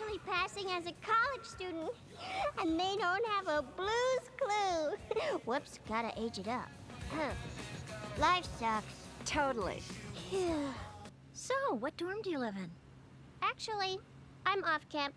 actually passing as a college student, and they don't have a blues clue. Whoops, gotta age it up. Huh. Life sucks. Totally. Phew. So, what dorm do you live in? Actually, I'm off camp.